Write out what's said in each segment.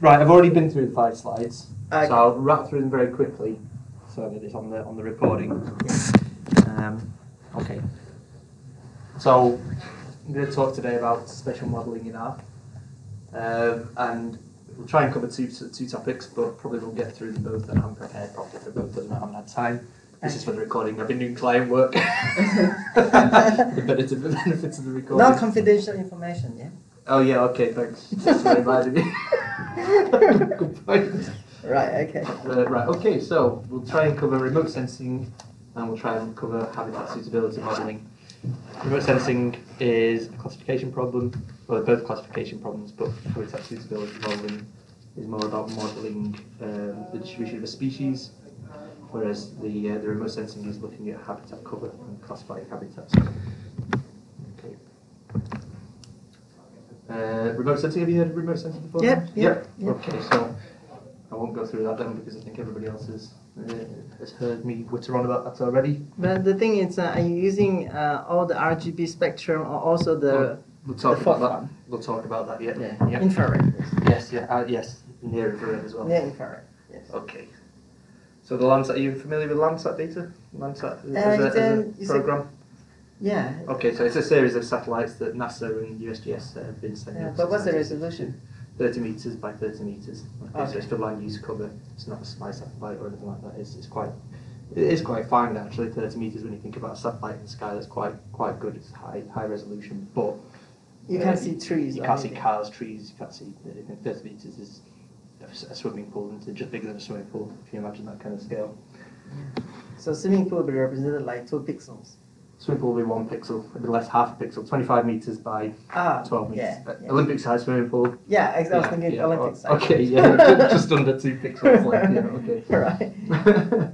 Right, I've already been through the five slides, Okay. so I'll wrap through them very quickly, so that it's on the on the recording. Um, okay. So I'm going to talk today about spatial modelling in R, um, and we'll try and cover two two topics, but probably we'll get through them both, and I'm prepared properly for both of them. I haven't had time. This is for the recording. I've been doing client work. the benefits of the recording. No confidential information, yeah? Oh yeah, okay, thanks. Thanks for reminding me. Good point. Right, okay. Uh, right, okay, so we'll try and cover remote sensing and we'll try and cover habitat suitability modelling. Remote sensing is a classification problem, well, they're both classification problems, but habitat suitability modelling is more about modelling um, the distribution of a species, whereas the, uh, the remote sensing is looking at habitat cover and classifying habitats. Okay. Uh, remote sensing, have you heard of remote sensing before? Yep, yep, Yeah. yep. Okay, so I won't go through that then because I think everybody else has, uh, has heard me witter on about that already. But the thing is, uh, are you using uh, all the RGB spectrum or also the We'll talk The about that. one. We'll talk about that. Yeah. yeah, Yeah. infrared? Yes. Yeah. Uh, yes. Near infrared as well. Near infrared. Yes. Okay. So the Landsat, are you familiar with Landsat data? Landsat as, Uh, a, it's a- program. Yeah. Okay, so it's a series of satellites that NASA and USGS have been sending. yeah. But what's the resolution? 30 meters by 30 meters. Okay, so it's for land use cover. It's not a spy satellite or anything like that. It's, it's quite, it is quite fine actually. 30 meters when you think about a satellite in the sky, that's quite quite good. It's high high resolution, but You uh, can't see trees. You can't see cars, trees. You can't see anything. 30 meters is a swimming pool, and it's just bigger than a swimming pool. If you imagine that kind of scale. So swimming pool would be represented like two pixels. Swimming pool will be one pixel. It'll be less half a pixel. 25 meters by Ah, 12 meters. yeah, yeah. Olympic size swimming pool. Yeah, ex- I was thinking yeah. Olympic Oh, size. Okay, yeah, just under two pixels. Like, yeah, okay. right.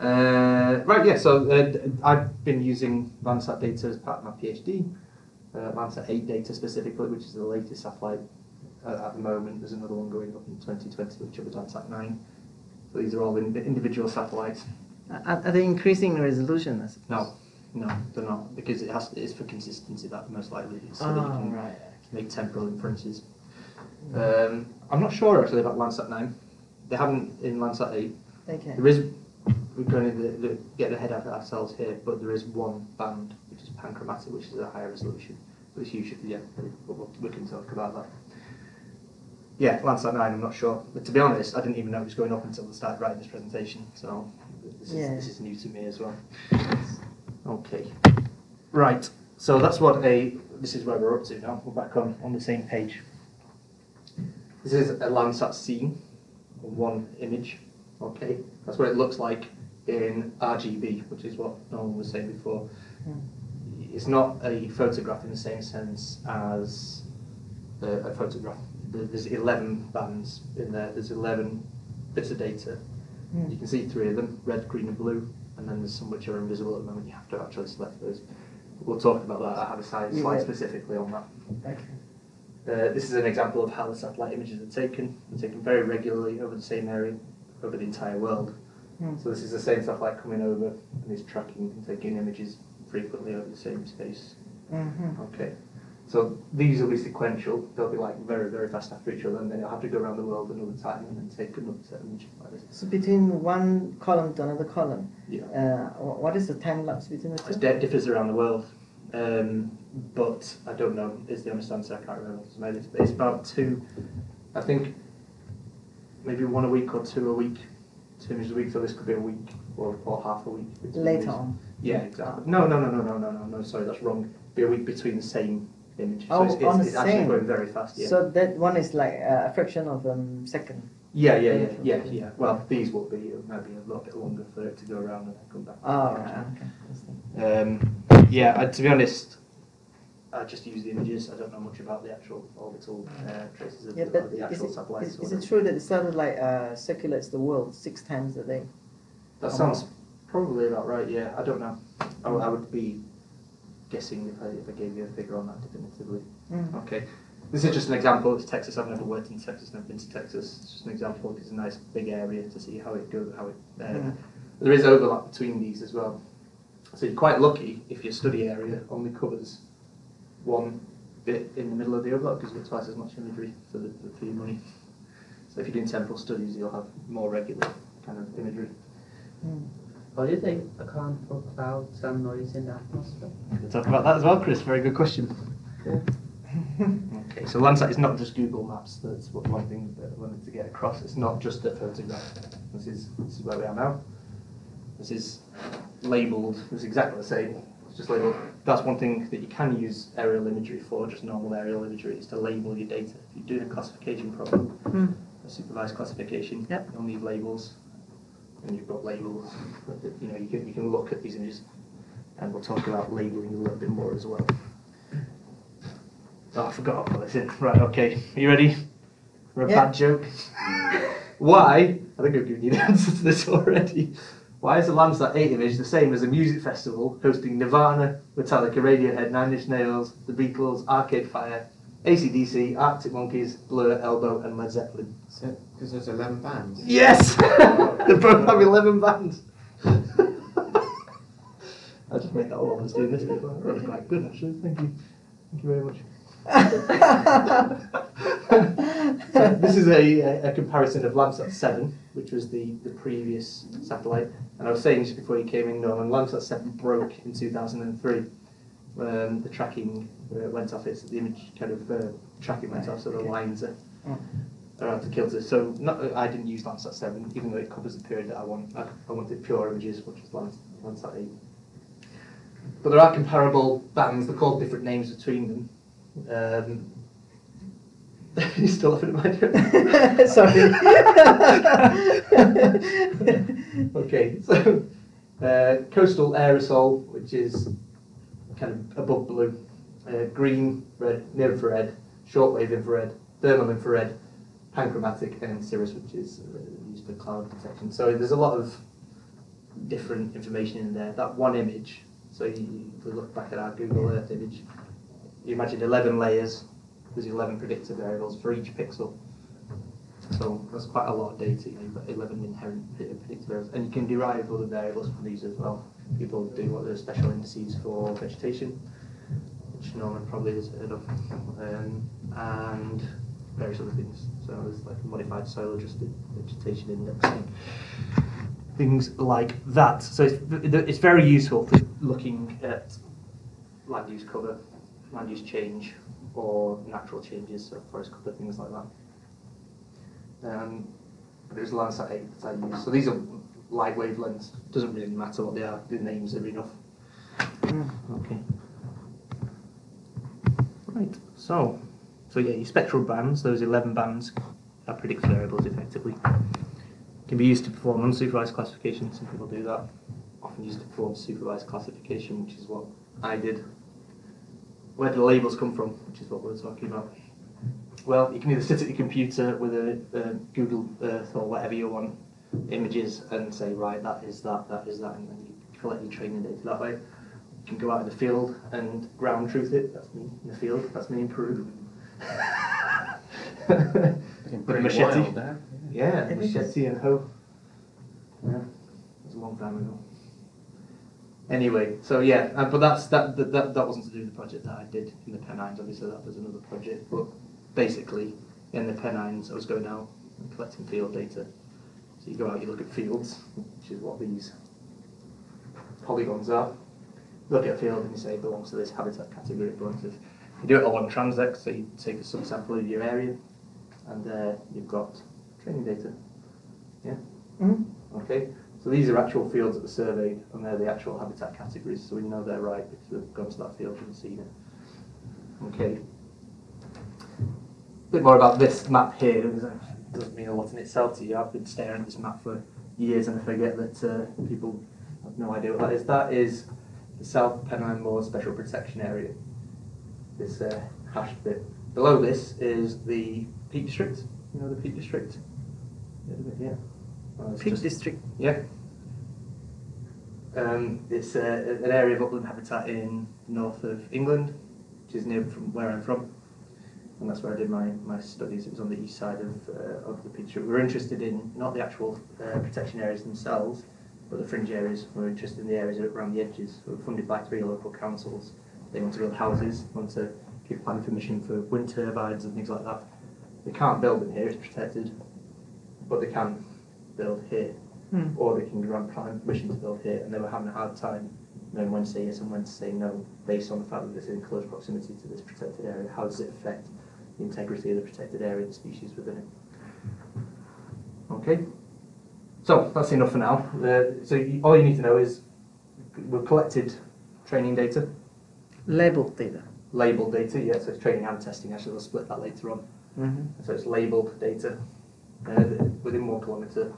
uh, right, yeah, so uh, d- I've been using Landsat data as part of my PhD. Uh, Landsat 8 data specifically, which is the latest satellite uh, at the moment. There's another one going up in 2020, which will be Landsat 9. So these are all in, individual satellites. Are, are they increasing the resolution? I suppose? No, no, they're not, because it has it's for consistency that most likely, so that you Ah, can right. make temporal inferences. Um, I'm not sure actually about Landsat 9. They haven't in Landsat 8. Okay. There is, we're going to the, the, get ahead of ourselves here, but there is one band which is panchromatic, which is a higher resolution. But it's usually, yeah, but we'll, we can talk about that. Yeah, Landsat 9, I'm not sure. But to be honest, I didn't even know it was going up until I started writing this presentation, so this is, Yeah. this is new to me as well. Okay. Right, so that's what a, this is where we're up to now. We're back on, on the same page. This is a Landsat scene, one image. Okay, that's what it looks like in RGB, which is what Nolan was saying before. Hmm. It's not a photograph in the same sense as a, a photograph. There's 11 bands in there. There's 11 bits of data. Hmm. You can see three of them: red, green, and blue. And then there's some which are invisible at the moment. You have to actually select those. We'll talk about that. I have a slide, slide specifically on that. Okay. Uh, this is an example of how the satellite images are taken. They're taken very regularly over the same area, over the entire world. Hmm. So this is the same satellite coming over and is tracking and taking images frequently over the same space. Mm-hmm. Okay. So these will be sequential. They'll be like very, very fast after each other, and then you'll have to go around the world another time and then take another set of images like this. So between one column to another column, Yeah. uh, what is the time lapse between the It two? di- differs around the world, um, but I don't know. Is the honest answer? I can't remember. It's about two. I think maybe one a week or two a week, two images a week. So this could be a week or, or half a week. Later on. Yeah, exactly. No, no, no, no, no, no, no, no. Sorry, that's wrong. Be a week between the same image. Oh, so it's, on it's, the it's actually very fast. Yeah. So that one is like a fraction of a um, second. yeah, yeah, yeah, yeah, yeah. Well, these will be maybe a little bit longer for it to go around and then come back. Oh, Yeah. right. Okay. Um, yeah, I, to be honest, I just use the images. I don't know much about the actual orbital uh, traces of Yeah, the, but the is actual it, satellites. is, is it true that the satellite uh, circulates the world six times a day? That sounds probably about right. Yeah, I don't know. I, I would be guessing if I, if I gave you a figure on that definitively. Mm. Okay. This is just an example. It's Texas. I've never worked in Texas. Never been to Texas. It's just an example. It's a nice big area to see how it goes. How it. Uh, Mm. There is overlap between these as well. So you're quite lucky if your study area only covers one bit in the middle of the overlap because you get twice as much imagery for, the, for your money. So if you're doing temporal studies, you'll have more regular kind of imagery. What do you think account for clouds and noise in the atmosphere? We'll talk about that as well, Chris. Very good question. okay, so Landsat is not just Google Maps. That's what one thing that I wanted to get across. It's not just a photograph. This is this is where we are now. This is labelled. It's exactly the same. It's just labelled. That's one thing that you can use aerial imagery for. Just normal aerial imagery is to label your data. If you're doing a classification problem, Hmm. a supervised classification, Yep. you'll need labels. And you've got labels. You know, you can you can look at these images, and we'll talk about labelling a little bit more as well. Oh, I forgot to put this in. Right, okay. Are you ready for a Yeah. bad joke? Why? I think I've given you the answer to this already. Why is the Landsat 8 image the same as a music festival hosting Nirvana, Metallica, Radiohead, Nine Inch Nails, The Beatles, Arcade Fire, ACDC, Arctic Monkeys, Blur, Elbow, and Led Zeppelin? Because there's 11 bands. Yes! they both have 11 bands. I just made that all I was doing this but that was quite good actually. Thank you. Thank you very much. So this is a, a, a comparison of Landsat 7, which was the, the previous satellite. And I was saying just before you came in, Norman, Landsat 7 broke in 2003. Um, the tracking uh, went off, it's, the image kind of uh, tracking went off, so the lines are, are out of kilter. So not, I didn't use Landsat 7, even though it covers the period that I want. I, I wanted pure images, which was Lands, Landsat 8. But there are comparable bands, they're called different names between them. Um, you still laughing at my joke? Sorry. okay, so uh, coastal aerosol, which is kind of above blue, uh, green, red, near infrared, shortwave infrared, thermal infrared, panchromatic, and cirrus, which is uh, used for cloud detection. So there's a lot of different information in there. That one image, so you, if we look back at our Google Earth image, you imagine 11 layers, there's 11 predictor variables for each pixel. So that's quite a lot of data. You've got 11 inherent predictor variables, and you can derive other variables from these as well. People do what are special indices for vegetation, Norman probably has heard of, um, and various other things. So there's like modified soil adjusted vegetation indexing, things like that. So it's, it's very useful for looking at land use cover, land use change, or natural changes, so forest cover, things like that. Um, it was Landsat 8 that I used. So these are light wavelengths. Doesn't really matter what they are. The names are enough. Okay. Right. So, so yeah, your spectral bands. Those 11 bands are predictor variables, effectively. Can be used to perform unsupervised classification. Some people do that. Often used to perform supervised classification, which is what I did. Where do the labels come from? Which is what we're talking about. Well, you can either sit at your computer with a, uh Google Earth or whatever you want images and say, right, that is that, that is that, and then you collect your training data that way. You can go out in the field and ground truth it. That's me in the field. That's me in Peru. Looking With a pretty machete. wild there. Yeah, It is. machete and hoe. Yeah, it was a long time ago. Anyway, so yeah, uh, but that's that, that that that wasn't to do with the project that I did in the Pennines. Obviously, that was another project. But basically, in the Pennines, I was going out and collecting field data. So you go out, you look at fields, which is what these polygons are. Look at a field and you say it belongs to this habitat category. It belongs to this. You do it along transect, so you take a subsample of your area, and there you've got training data. Yeah. Mhm. Okay. So these are actual fields that were surveyed, and they're the actual habitat categories. So we know they're right because we've gone to that field and seen it. Okay. A bit more about this map here. It doesn't mean a lot in itself to you. I've been staring at this map for years, and I forget that uh, people have no idea what that is. That is the South Pennine Moor Special Protection Area. This uh, hashed bit. Below this is the Peak District. You know the Peak District? Yeah. yeah. Well, Peak just- District. yeah. Um, it's uh, an area of upland habitat in the north of England, which is near from where I'm from, and that's where I did my, my studies. It was on the east side of, uh, of the Peak District. We were interested in not the actual uh, protection areas themselves, but the fringe areas. We were interested in the areas around the edges. We were funded by three local councils. They want to build houses, want to give planning permission for wind turbines and things like that. They can't build in here; it's protected. but they can build here, Hmm. or they can grant planning permission to build here, and they were having a hard time knowing when to say yes and when to say no, based on the fact that this is in close proximity to this protected area. How does it affect the integrity of the protected area and the species within it? Okay, so that's enough for now. Uh, so you, all you need to know is we've collected training data, Labeled data. labeled data, yeah, so it's training and testing, actually, we'll split that later on. Mm-hmm. So it's labelled data uh, within one kilometre,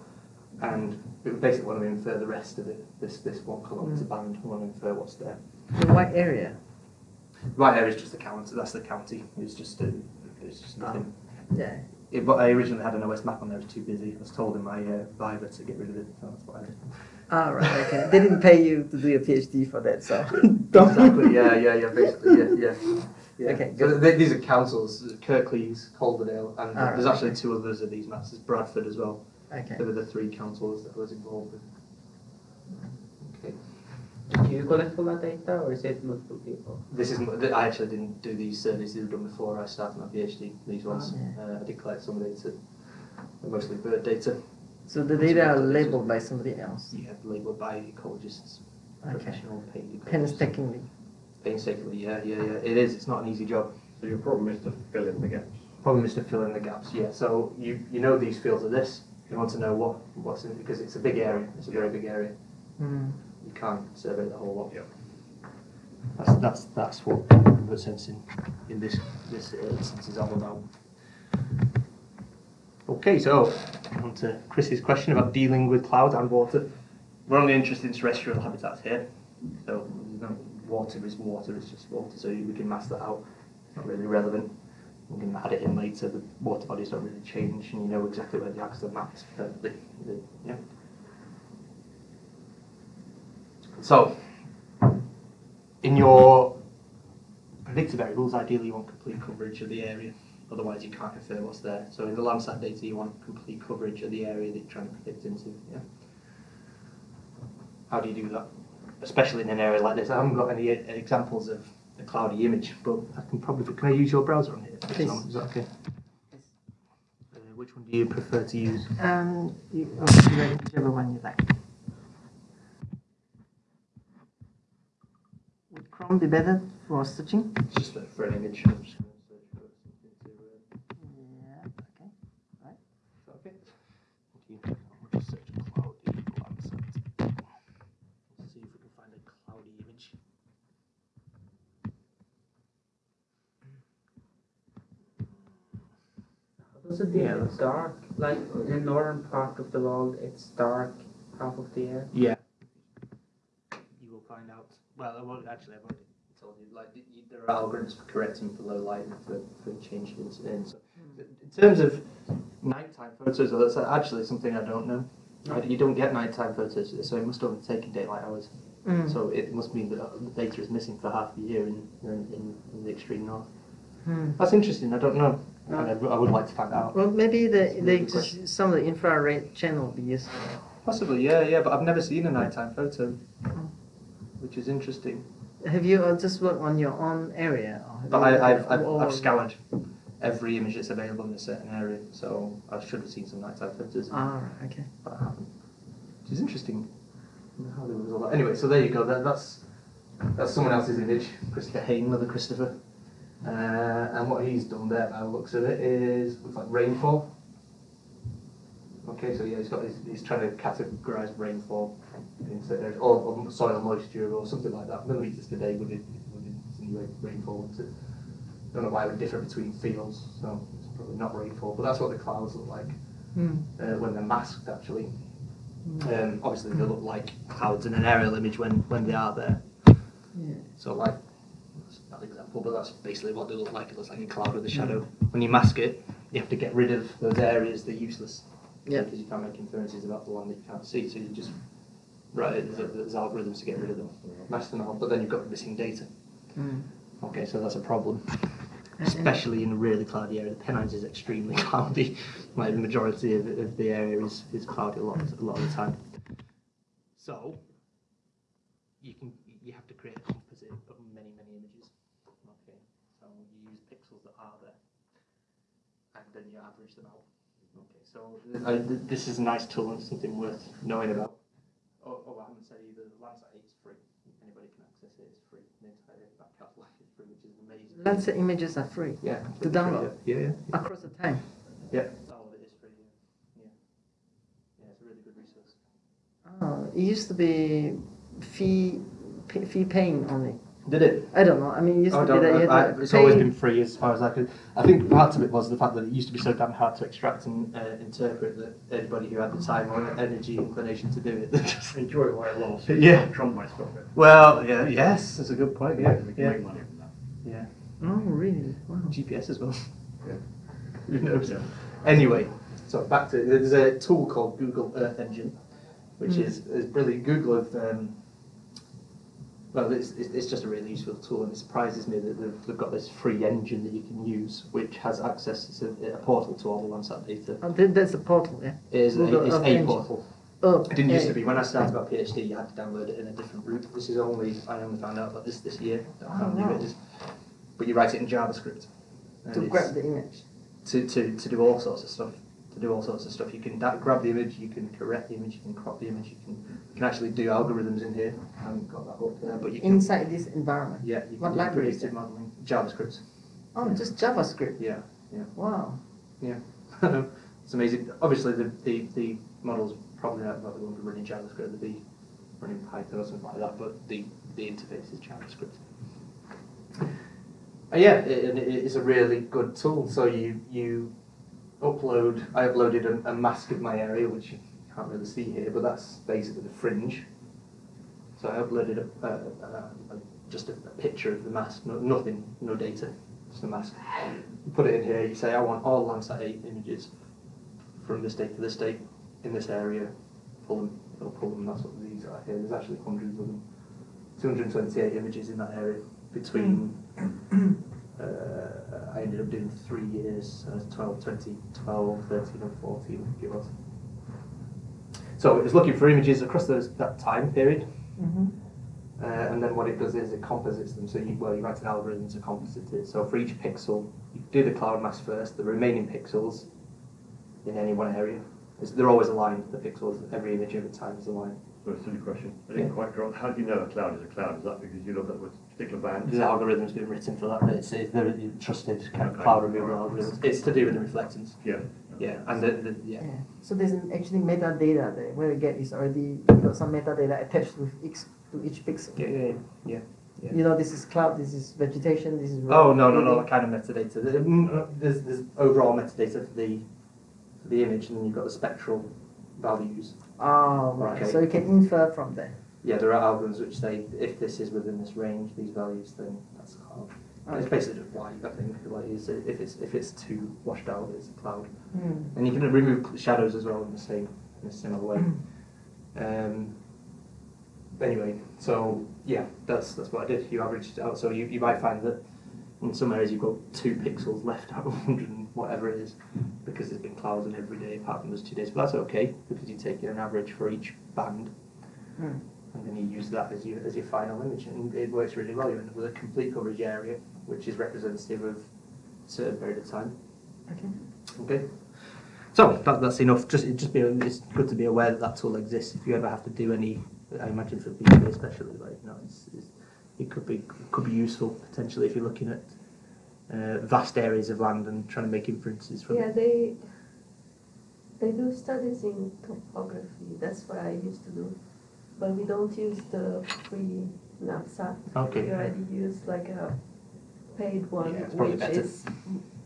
and we basically want to infer the rest of it, this, this one kilometre Mm. band, we want to infer what's there. The what area? Right is just the county, that's the county, it's just, uh, it's just nothing. Yeah. It, but I originally had an OS map on there, it was too busy, I was told in my uh, Viva to get rid of it, so that's what I did. Ah, right, okay. They didn't pay you to do a PhD for that, so. Exactly, yeah, yeah, yeah, basically, yeah, yeah. yeah. Okay, So th- these are councils, Kirklees, Calderdale, and Alright, there's actually okay. two others of these maps, there's Bradford as well. Okay. They were the three councils that I was involved with. Okay. Do you collect all that data or is it multiple people? This is I actually didn't do these surveys; these were done before I started my PhD. These ones, Oh, yeah. uh, I did collect some data, mostly bird data. So the data are labeled by somebody else. Yeah, labelled by ecologists, Okay. professional paid ecologists. Painstakingly. Painstakingly, yeah, yeah, yeah. It is. It's not an easy job. So your problem is to fill in the gaps. Problem is to fill in the gaps. Yeah. So you you know these fields are this. You want to know what what's in because it's a big area. It's a very big area. Mm. You can't survey the whole lot. Yep. That's that's that's what remote sensing in this this uh, instance is all about. Okay, so on to Chris's question about dealing with cloud and water. We're only interested in terrestrial habitats here, so no water is water. It's just water, so we can mask that out. It's not really relevant. We can add it in later. The water bodies don't really change, and you know exactly where the are mapped perfectly. Yeah. So, in your predictor variables, ideally you want complete coverage of the area. Otherwise, you can't infer what's there. So in the Landsat data, you want complete coverage of the area that you're trying to predict into. Yeah. How do you do that? Especially in an area like this. I haven't got any uh, examples of a cloudy image, but I can probably. Can I use your browser on here? Please. Is that okay? Uh, which one do you prefer to use? Um, you, oh, whichever one you like. Would Chrome be better for searching? It's just for- for an image. I'm just going to search for something to. Uh, Yeah, okay. Is that okay? Thank you. I'll just search cloudy Let's see if we can find a cloudy image. Does it Yeah, yeah, dark? Like in the northern part of the world, it's dark half of the year. Yeah. You will find out. Well, I won't actually. I've already told you. Like, you- there are algorithms for correcting for low light and for, for changed in. in so, in terms of nighttime photos, that's actually something I don't know. I- You don't get nighttime photos, so it must only take in daylight hours. Mm. So it must mean that the data is missing for half the year in, in, in, in the extreme north. Hmm. That's interesting. I don't know. No. I, I would like to find out. Well, maybe the, the some of the infrared channel would be useful. Possibly, yeah, yeah. But I've never seen a nighttime photo, which is interesting. Have you uh, just worked on your own area? Or But you I, looked I've, I've, I've scoured every image that's available in a certain area, so I should have seen some nighttime photos, Ah, right, okay. but I haven't. Which is interesting. How there was all that. Anyway, so there you go. That, that's that's someone else's image, Christopher Hayne, another Christopher. Uh, and what he's done there, by the looks of it, is looks like rainfall. Okay, so yeah, he's got he's, he's trying to categorise rainfall in certain areas, or, or soil moisture, or something like that. Millimeters per day would it would insinuate rainfall. Wouldn't don't know why it would differ between fields, so it's probably not rainfall. But that's what the clouds look like Hmm. uh, when they're masked, actually. Um, obviously, they look like clouds in an aerial image when, when they are there. Yeah. So, like, that's a bad example, but that's basically what they look like. It looks like a cloud with a shadow. When you mask it, you have to get rid of those areas that are useless. Yeah. Because you can't make inferences about the one that you can't see, so you just write it. There's, algorithms to get rid of them, mask them all, but then you've got missing data. Hmm. Okay, so that's a problem. Especially in a really cloudy area. The Pennines is extremely cloudy. Like the majority of, of the area is, is cloudy a lot, a lot of the time. So you can you have to create a composite of many many images. Okay, so you use pixels that are there, and then you average them out. Okay, so uh, th- this is a nice tool and something worth knowing about. Oh, oh I haven't said either. The Landsat 8 is free. Anybody can access it. It's free. The entire back catalog is free, which is amazing. Landsat images are free Yeah. to completely free, download Yeah, yeah. across the time. Yeah. All of it is free. Yeah. Yeah, it's a really good resource. Oh, it used to be fee fee paying only. Did it? I don't know. I mean, it used I to be don't that you know. had I, to it's pay. always been free as far as I could. I think part of it was the fact that it used to be so damn hard to extract and uh, interpret that anybody who had the time or energy, inclination to do it, just Enjoy it while it lasts. Yeah. Trump might stop it. Well, yeah, yes, that's a good point. Yeah, We can yeah, make money from that. yeah. Oh, really? Wow. GPS as well. Yeah. Who knows? Yeah. Anyway, so back to there's a tool called Google Earth Engine, which Mm. is, is brilliant. Google have um, well, it's, it's just a really useful tool, and it surprises me that they've, they've got this free engine that you can use, which has access to a, portal to all the Landsat data. Oh, that- that's a portal, yeah. It is a, it's a Engine. portal. Oh, It didn't used to be. When I started my PhD, you had to download it in a different route. This is only, I only found out about this this year, how Oh, new wow. it is. But you write it in JavaScript. To grab the image. to, to, to do all sorts of stuff. To do all sorts of stuff. You can grab the image, you can correct the image, you can crop the image, you can, you can actually do algorithms in here. I haven't got that up there, but you can. Inside this environment. yeah, you What can do predictive modeling. JavaScript. Oh, just JavaScript. Yeah, yeah. Wow. yeah. it's amazing. Obviously, the, the, the model's probably not, not the one running JavaScript, they'd be running Python or something like that, but the, the interface is JavaScript. Uh, yeah, it, and it, it's a really good tool. So you you upload. I uploaded a, a mask of my area, which you can't really see here, but that's basically the fringe. So I uploaded a, a, just a, picture of the mask, no, nothing, no data, just a mask. You put it in here. You say I want all Landsat 8 images from this date to this date in this area. Pull them. It'll pull them. That's what these are here. There's actually hundreds of them. 228 images in that area between. Hmm. Uh, I ended up doing three years, uh, 12, 20, 12, 13 and 14, I think it was. So it was looking for images across those, that time period, Mm-hmm. uh, and then what it does is it composites them. So you, well, you write an algorithm to composite it. So for each pixel, you do the cloud mask first, the remaining pixels in any one area. is- They're always aligned, the pixels, every image every time is aligned. So a silly question. I didn't Yeah. quite draw. How do you know a cloud is a cloud? Is that because you look at what particular bands? There's algorithms being written for that, but it's, it's they're trusted kind of Okay. cloud removal algorithms. It's to do with the reflectance. Yeah. Yeah, and the, the yeah. Yeah. So there's an actually metadata there. What you get is already you know, some metadata attached with each to each pixel. Yeah, yeah, yeah. yeah. You know, this is cloud, this is vegetation, this is. Oh no no no! That kind of metadata. The- mm, uh, There's there's overall metadata for the for the image, and then you've got the spectral values. Oh, right. Okay. So you can infer from there. Yeah, there are albums which say if this is within this range, these values, then that's a cloud. And It's basically just white. I think like is if it's if it's too washed out, it's a cloud. Hmm. And you can remove shadows as well in the same in a similar way. Um, anyway, so yeah, that's that's what I did. You averaged it out, so you, you might find that in some areas you've got two pixels left out of 100 and whatever it is, because there's been clouds on every day apart from those two days. But that's okay because you take an average for each band, Hmm. And then you use that as your as your final image, and it works really well. You end up with a complete coverage area, which is representative of a certain period of time. Okay. Okay. So that, that's enough. Just it just be it's good to be aware that that tool exists. If you ever have to do any, I imagine for people especially, like you know, it's, it's, it could be could be useful potentially if you're looking at uh, vast areas of land and trying to make inferences from. Yeah, they they do studies in topography. That's what I used to do, but we don't use the free Landsat. Okay. We already use like a paid one, Yeah, which better. is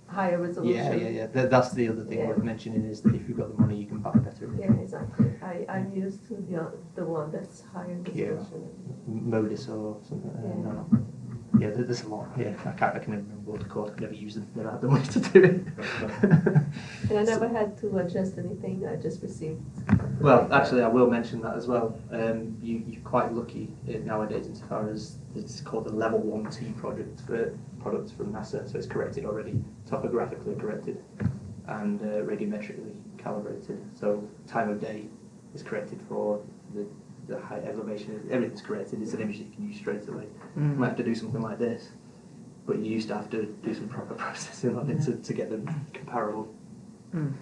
higher resolution. Yeah, yeah, yeah. That, that's the other thing Yeah. worth mentioning is that if you've got the money, you can buy better. Yeah, exactly. I I'm used to the the one that's higher resolution. Yeah. resolution. Or something. Uh, Yeah. no, no. Yeah, there's a lot. Yeah, I can't. I can never remember what they're called. I've never used them. Never had the money to do it. And I never had to adjust anything. I just received. Well, actually, I will mention that as well. Um, you, you're quite lucky uh, nowadays insofar as it's called the Level 1T project for products from NASA, so it's corrected already, topographically corrected, and uh, radiometrically calibrated. So time of day is corrected for the, the high elevation, everything's corrected. It's an image that you can use straight away. You Mm. might have to do something like this, but you used to have to do some proper processing on it to, to get them comparable. Mm.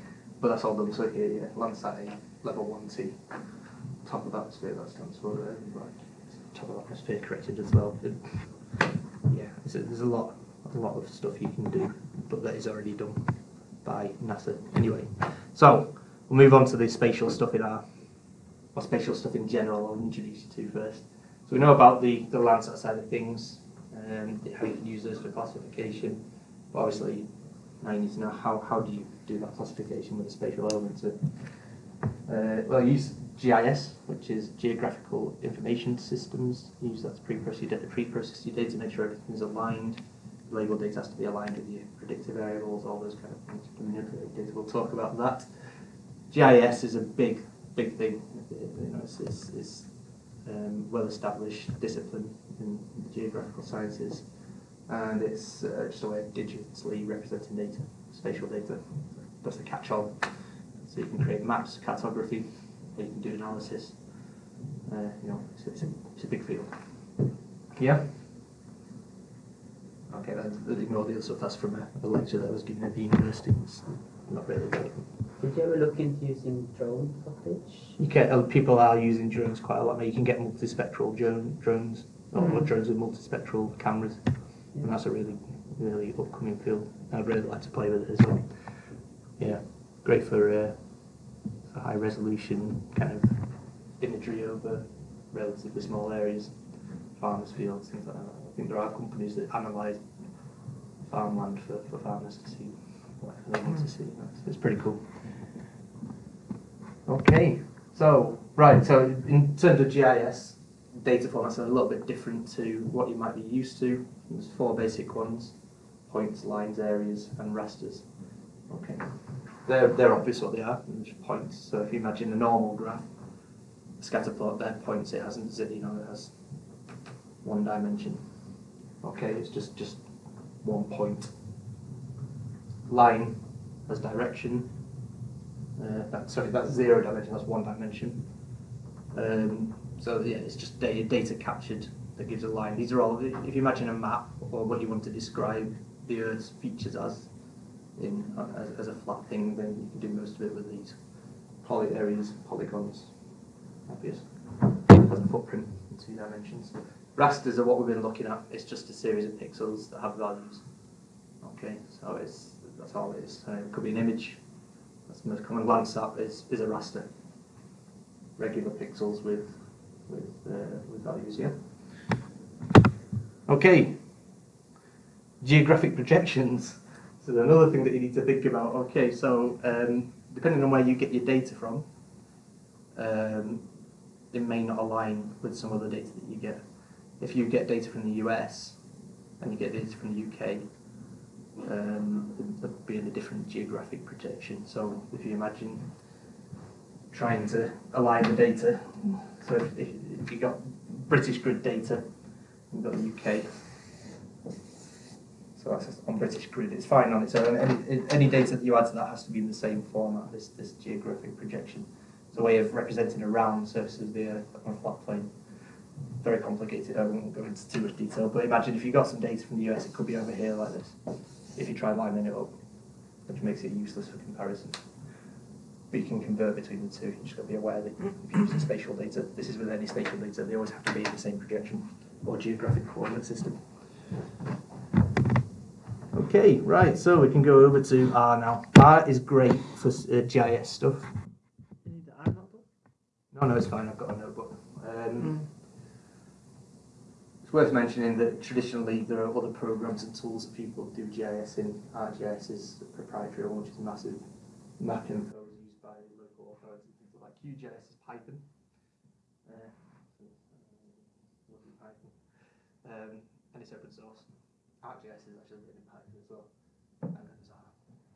but that's all done. So here, yeah, Landsat 8, level one T, top of atmosphere. That stands for uh, right, top of atmosphere corrected as well. Yeah, there's a, there's a lot, a lot of stuff you can do, but that is already done by NASA anyway. So we'll move on to the spatial stuff in R, or spatial stuff in general. I'll introduce you to first. So we know about the the Landsat side of things, um, how you can use those for classification. But obviously, now you need to know how, how do you do that classification with a spatial element. of- Uh, well, I use GIS, which is Geographical Information Systems. You use that to pre-process your data, pre-process your data, make sure everything's aligned. Label data has to be aligned with your predictive variables, all those kind of things. Manipulate data, we'll talk about that. GIS is a big, big thing. You know, it's, it's, it's um, well-established discipline in the geographical sciences, and it's uh, just a way of digitally representing data, spatial data. That's the catch-all. So you can create maps, cartography, you can do analysis. Uh, you know, it's, it's, a, it's a big field. Yeah. Okay, then then ignore the other stuff. That's from a, a lecture that I was given at the university. It's not really relevant. Did you ever look into using drone footage? You can, uh, people are using drones quite a lot now. You can get multispectral drone, drones, or Mhm. drones with multispectral cameras, and that's a really, really upcoming field. I'd really like to play with it as well. Yeah, great for, uh, for high resolution kind of imagery over relatively small areas, farmers' fields, things like that. I think there are companies that analyse farmland for, for farmers to see what they want to see. It's, it's pretty cool. Okay, so right, so in terms of GIS, data formats are a little bit different to what you might be used to. There's four basic ones: points, lines, areas, and rasters. Okay, they're they're obvious what they are. There's points. So if you imagine a normal graph, a scatter plot, they're points. It hasn't, you know, it has one dimension. Okay, it's just just one point. Line has direction. Uh, that, sorry, that's zero dimension. That's one dimension. Um, so yeah, it's just data, data captured that gives a line. These are all. If you imagine a map or what you want to describe the Earth's features as, in as, as a flat thing, then you can do most of it with these poly areas, polygons. Obvious. Has a footprint in two dimensions. Rasters are what we've been looking at. It's just a series of pixels that have values. Okay, so it's that's all it is. It could be an image. That's the most common. Landsat is, is a raster. Regular pixels with with uh, with values. Yeah. Okay. Geographic projections. So another thing that you need to think about. Okay, so um, depending on where you get your data from, um, it may not align with some other data that you get. If you get data from the US and you get data from the UK, um, there'll be a different geographic projection. So if you imagine trying to align the data, so if, if, if you got British grid data, you've got the UK. So that's on British grid, it's fine on its own. Any, any data that you add to that has to be in the same format, this, this geographic projection. It's a way of representing a round surface of the Earth on a flat plane. Very complicated, I won't go into too much detail, but imagine if you got some data from the US, it could be over here like this. If you try lining it up, which makes it useless for comparison. But you can convert between the two, you just got to be aware that if you're using spatial data, this is with any spatial data, they always have to be in the same projection or geographic coordinate system. Okay, right, so we can go over to R now. R is great for uh, GIS stuff. You need the R notebook? No, no, it's fine. I've got a notebook. Um, Mm. Worth mentioning that traditionally there are other programs and tools that people do GIS in. ArcGIS is a proprietary one, which is massive. mapping is used by local authorities. Things like QGIS is Python. Uh, uh, Python. Um, and it's open source. ArcGIS is actually written in Python as well. And.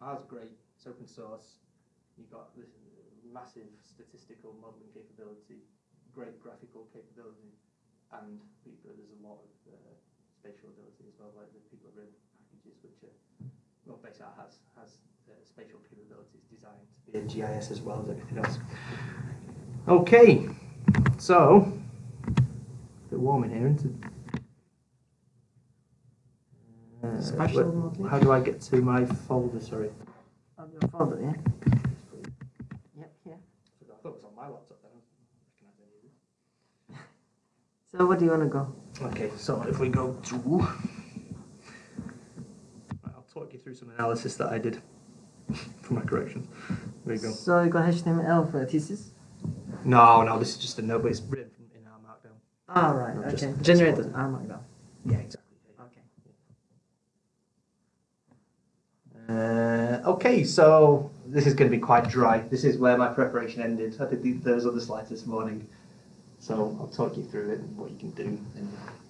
R's great. It's open source. You've got this massive statistical modelling capability, great graphical capability, and people, there's a lot of uh, spatial ability as well. Like the people written packages which are, well, basically has has uh, spatial capabilities designed to be in GIS as well as everything else. Okay, so a bit warm in here, isn't it? Uh, Spatial where- modelling. How do I get to my folder? Sorry. Your folder, yeah? my laptop then. I don't recognise any of this. So what do you want to go? Okay, so if we go to. I'll talk you through some analysis that I did for my corrections. There you go. So you got HTML for thesis? No, no, this is just a note, but it's written in R Markdown. Ah, right. No, okay. just- Generated. one. Ah, Markdown. Yeah, exactly. Okay. Uh, okay, so this is going to be quite dry. This is where my preparation ended. I did those other slides this morning, so I'll talk you through it and what you can do, and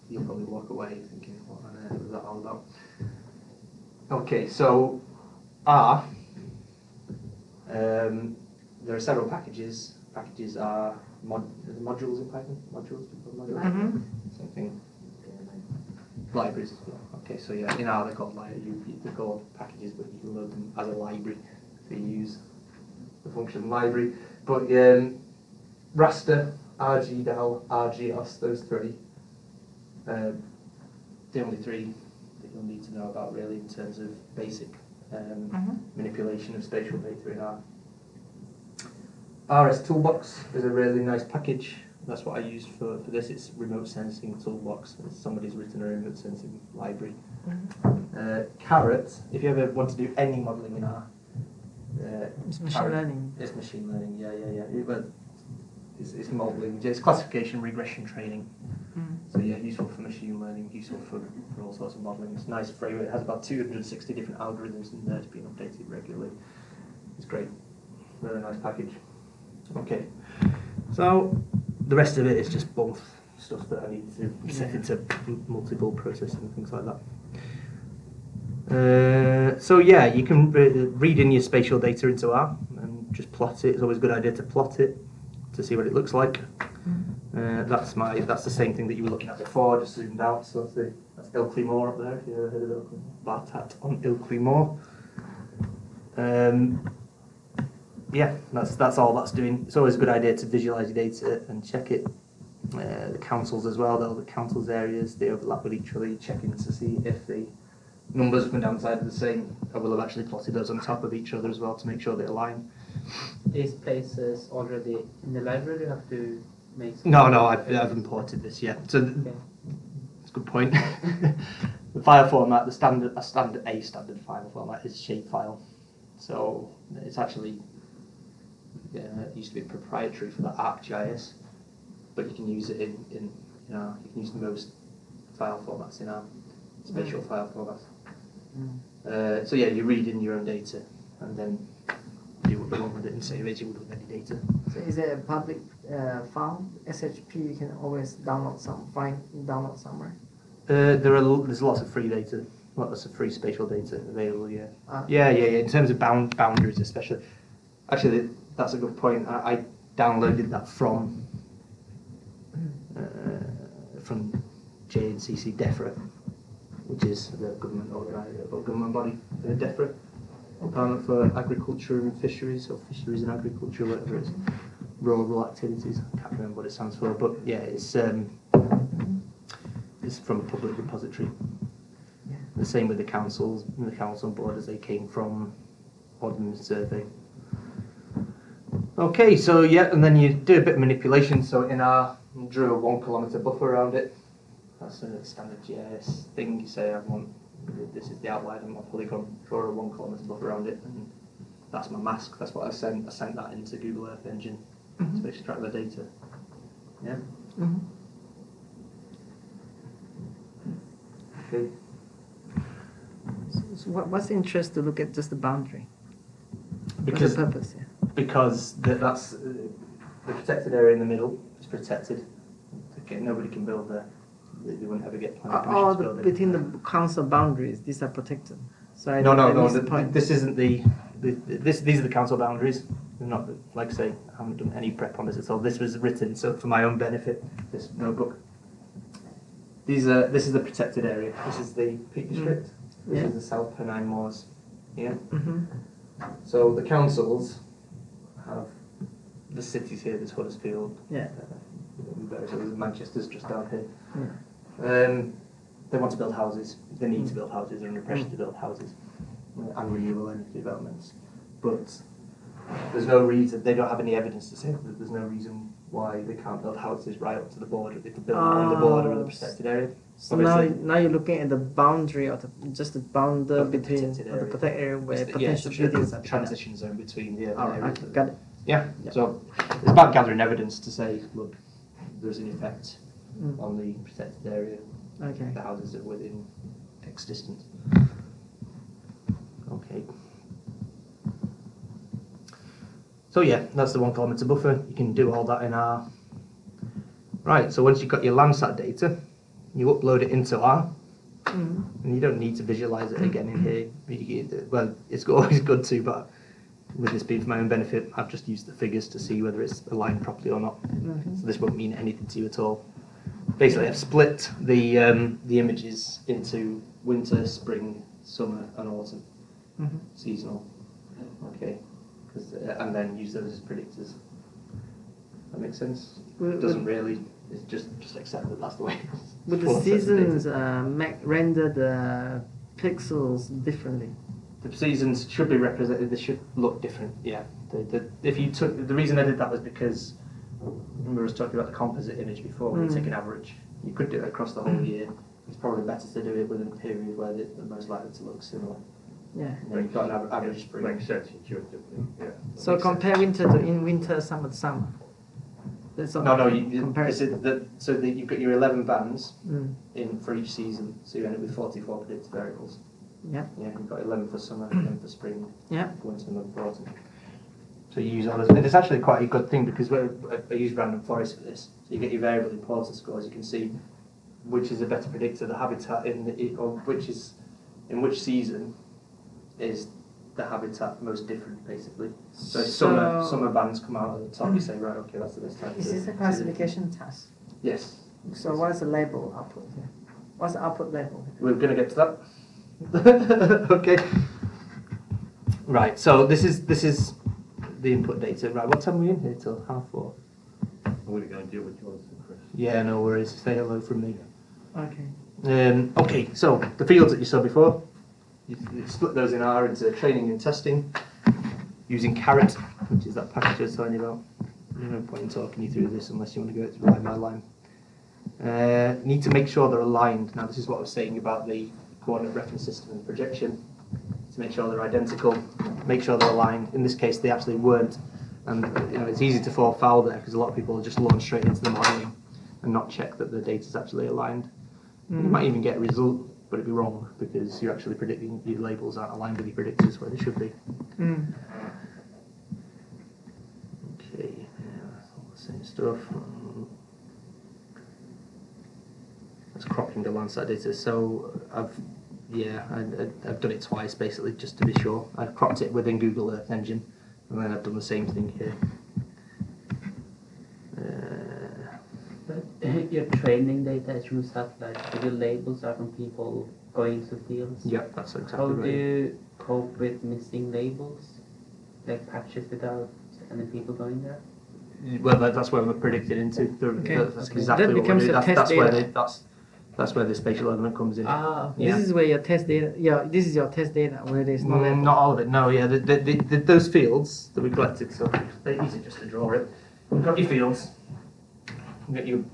you'll probably walk away thinking, "What on earth was that all about?" Okay, so R. Um, there are several packages. Packages are mod, modules in Python. Modules, modules. Mm-hmm. Something libraries. Yeah. Okay, so yeah, in R they're called li- you, you- they're called packages, but you can load them as a library. So you use the function library. But um, raster, RGDAL, RGEOS, those three, um, the only three that you'll need to know about really in terms of basic um, Mm-hmm. manipulation of spatial data in R. RS Toolbox is a really nice package. That's what I use for, for this. It's remote sensing toolbox. Somebody's written a remote sensing library. Uh, caret, if you ever want to do any modelling in R, uh, It's machine caret- learning. It's machine learning, yeah, yeah, yeah. It, but it's, it's modelling, it's classification, regression training. Mm. So yeah, useful for machine learning, useful for, for all sorts of modelling. It's a nice framework. It has about 260 different algorithms in there to be updated regularly. It's great. Really nice package. Okay. So the rest of it is just both stuff that I need to set into m- multiple processing and things like that. Uh, so yeah, you can re- read in your spatial data into R and just plot it. It's always a good idea to plot it to see what it looks like. Uh, that's my that's the same thing that you were looking at before, just zoomed out. So that's, the, that's Ilkley Moor up there. If you ever heard of Ilkley on Ilkley Moor. Um, yeah, that's that's all that's doing. It's always a good idea to visualize your data and check it. Uh, the councils as well, the councils areas they overlap with each other. Checking to see if the numbers up and down the side are the same. I will have actually plotted those on top of each other as well to make sure they align. These places already in the library, you have to make. No, no, I've, I've imported this. yet. so Okay. That's a good point. the file format, the standard, a standard, a standard file format is shapefile. So it's actually, yeah, it used to be proprietary for the ArcGIS, but you can use it in, in, you know, you can use most file formats in R spatial file formats. Mm. Uh, so yeah, you read in your own data and then do what you want with it and save would with any data. So is it a public uh, file? SHP you can always download some, find download somewhere. Uh, there are there's lots of free data, lots of free spatial data available. Yeah, Ah. yeah, yeah, yeah. In terms of bound boundaries, especially. Actually, that's a good point. I, I downloaded that from uh, from JNCC DEFRA, which is the government organised government body, uh, DEFRA, Department for Agriculture and Fisheries, or Fisheries and Agriculture, whatever it is, rural activities. I can't remember what it stands for, but yeah, it's um, it's from a public repository. Yeah. The same with the councils, and the council board as they came from Ordnance Survey. Okay, so yeah, and then you do a bit of manipulation. So in R drew a one kilometre buffer around it. That's a standard GIS thing. You say I want this is the outline of my polygon. Draw a one kilometre buffer around it, and that's my mask. That's what I sent. I sent that into Google Earth Engine to extract the data. Yeah. Mhm. Okay. So, so what, what's the interest to look at just the boundary? Because the purpose? Yeah. because the, that's uh, the protected area in the middle is protected. Okay, nobody can build there. They, they wouldn't ever get planning All to the, build it. between the council boundaries, these are protected. So I no, no, I no. missed The, the point. this isn't the, the. This these are the council boundaries. They're not like I say. I haven't done any prep on this at all. This was written so for my own benefit. This notebook. These are. This is the protected area. This is the Peak Mm. District. This is the South Pennine Moors. Yeah. hmm So the councils have the cities here. There's Huddersfield. Yeah. Uh, there's Manchester's just down here. Yeah. Um, they want to build houses. They need to build houses. They're under pressure to build houses uh, and renewable energy developments. But there's no reason, they don't have any evidence to say that there's no reason why they can't build houses right up to the border. They could build them on the border of the Ah, protected area. So now, Obviously- now you're looking at the boundary of the just the boundary Of the between the protected area where the- yeah, potential the buildings are transition zone between the urban right, areas. okay, got it. Yeah, Yeah. so it's about gathering evidence to say, look, there's an effect Mm. on the protected area, Okay. the houses are within X distance. Okay. So yeah, that's the one kilometre buffer. You can do all that in R. Right, so once you've got your Landsat data, you upload it into R, Mm. and you don't need to visualize it again in here. Well, it's always good to, but with this being for my own benefit, I've just used the figures to see whether it's aligned properly or not. Mhm. So this won't mean anything to you at all. Basically, I've split the um, the images into winter, spring, summer, and autumn, Mhm. seasonal. Okay, uh, and then use those as predictors. That makes sense. Would- It doesn't would- really. It's just just accept that that's the way. Would the Full sets of data. seasons uh, render the pixels differently? The seasons should be represented. They should look different. Yeah. The, the, if you took the reason I did that was because remember I was talking about the composite image before. When you Mm. take an average, you could do it across the whole year. It's probably better to do it within a period where they- they're most likely to look similar. Yeah. And then you've got an aver- average spring. Makes sense intuitively, yeah. So Makes sense. compare winter to in winter, summer to summer. That's. No, no. You, you, comparison. the, so that you've got your 11 bands Mm. in for each season. So you end up with 44 predicted variables. Yeah. Yeah. You've got 11 for summer, 11 for spring, Yeah. winter, and for autumn. So you use all those, and it's actually quite a good thing because we're, I- use random forest for this. So you get your variable importance scores. You can see which is a better predictor, the habitat in the, or which is in which season is the habitat most different, basically. So, if summer summer bands come out at the top. You say right, okay, that's the best time. Is this a classification task? Yes. So what's the label output here? What's the output label? We're going to get to that. okay. Right. So this is this is the input data. Right. What time are we in here till half four? I'm going to go and deal with yours, and Chris. Yeah. No worries. Say hello from me. Okay. Um, okay. So the fields that you saw before, you, you split those in R into training and testing using caret, which is that package I was telling you about. There's no point in talking you through this unless you want to go it line by line. Uh, need to make sure they're aligned. Now, this is what I was saying about the coordinate reference system and projection. To make sure they're identical, make sure they're aligned. In this case, they actually weren't, and you know it's easy to fall foul there because a lot of people just launch straight into the modelling and not check that the data is actually aligned. You Mm. might even get a result, but it'd be wrong because you're actually predicting your labels aren't aligned with your predictors where they should be. Mm. Okay, yeah, all the same stuff. That's cropping the Landsat data. So I've, yeah, I, I, I've done it twice basically just to be sure. I've cropped it within Google Earth Engine, and then I've done the same thing here. Uh, But your training data is from satellites, so the labels are from people going to fields. yeah, that's exactly How right. do you cope with missing labels? Like patches without any people going there? Well, that, that's where we're predicted into. The, Okay. the- that's Okay. exactly That what we're the doing. That's, test that's where data. the, that's that's where the spatial element comes in. Ah, Yeah. This is where your test data. Yeah, this is your test data where there's no Mm, not all of it. No, yeah, the, the, the, the, those fields that we collected. So they're easy just to draw it. You've got your fields. You've got your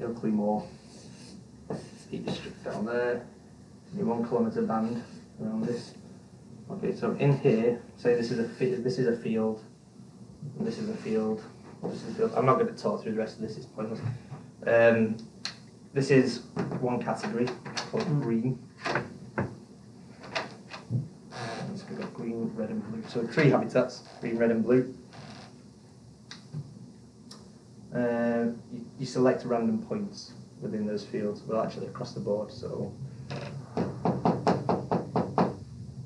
your Claymore. Heat district down there. Your one kilometre band around this. Okay, so in here, say this is a this is a field. And this is a field. This is a field. I'm not going to talk through the rest of this. It's pointless. Um, this is one category called Mm. green. So we've got green, red and blue. So three habitats, green, red and blue. Uh, you, you select random points within those fields, well actually across the board, so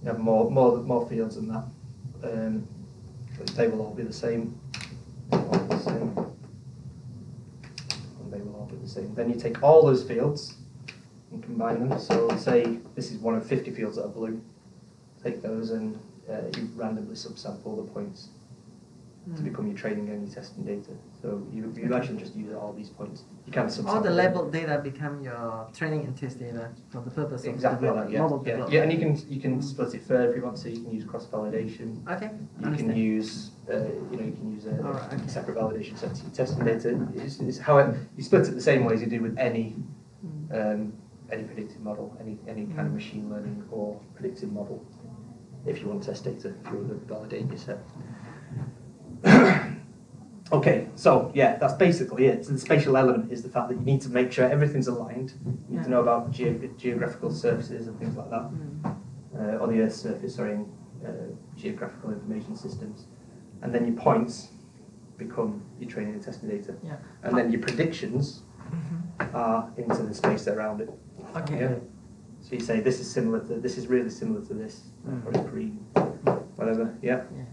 you have more, more, more fields than that. Um, but they will all be the same. They will all be the same. And they will all be the same. Then you take all those fields and combine them. So say this is one of 50 fields that are blue take those and uh, you randomly subsample the points to become your training and your testing data. So you, you actually just use all these points. You can subsample All the labeled data become your training and test data for the purpose of Exactly develop- that, yeah. model yeah. development. Yeah, and you can you can split it further if you want to. You can use cross validation. Okay, You understand. can use uh, you know you can use a Alright, okay. separate validation set to your testing data. It's, it's how it, you split it the same way as you do with any Mm. um, any predictive model, any any kind of Mm. machine learning or predictive model. If you want test data, if you want to validate your set. Okay, so yeah, that's basically it. So the spatial element is the fact that you need to make sure everything's aligned. You need Yeah. to know about ge- geographical surfaces and things like that Mm. uh, on the Earth's surface, sorry, in uh, geographical information systems. And then your points become your training and testing data. Yeah. And then your predictions Mhm. are into the space around it. Okay. Yeah. So you say this is similar to this is really similar to this, Mm. or it's green, whatever. Yeah. Yeah.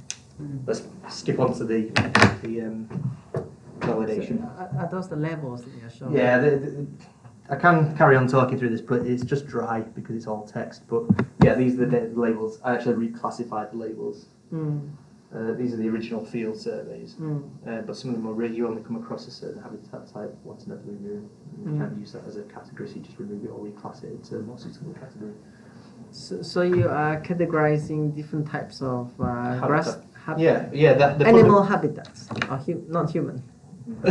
Let's skip on to the the um, validation. So, are, those the labels that you're showing? Yeah, the, the, I can carry on talking through this, but it's just dry because it's all text. But yeah, these are the labels. I actually reclassified the labels. Mm. Uh, these are the original field surveys, Mm. uh, but some of them are really, you only come across a certain habitat type once in every blue moon. You Mm. can't use that as a category, so you just remove it or reclass it to a more suitable category. So, so you are categorizing different types of uh, grass hab- Yeah, yeah, that, the animal habitats, or hu- not human.